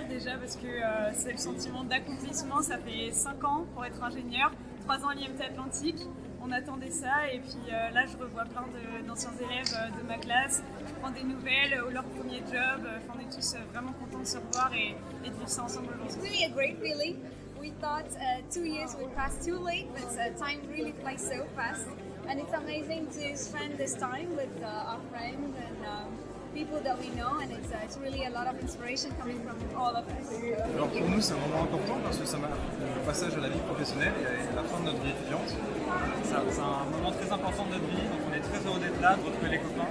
plaisir déjà parce que euh, c'est le sentiment d'accomplissement. Ça fait 5 ans pour être ingénieur, 3 ans à l'IMT Atlantique. On attendait ça et puis euh, là je revois plein d'anciens élèves euh, de ma classe. Je prends des nouvelles ou leur premier job. Enfin, on est tous vraiment contents de se revoir et, et de vivre ça ensemble aujourd'hui. Really a great feeling. We thought uh, two years would pass too late, but uh, time really flies so fast. And it's amazing to spend this time with uh, our friends and um, people that we know, and it's, uh, it's really a lot of inspiration coming from all of us. Alors pour nous, c'est un moment important parce que ça marque le passage à la vie professionnelle et à la fin de notre vie étudiante. C'est un moment très important de notre vie, donc on est très heureux d'être là, de retrouver les copains.